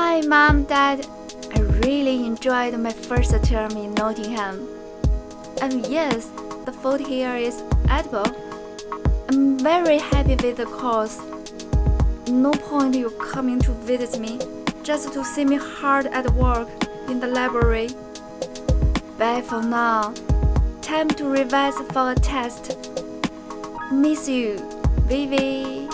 Hi, Mom, Dad. I really enjoyed my first term in Nottingham. And yes, the food here is edible. I'm very happy with the course. No point you coming to visit me just to see me hard at work in the library. Bye for now. Time to revise for a test. Miss you, Vivi.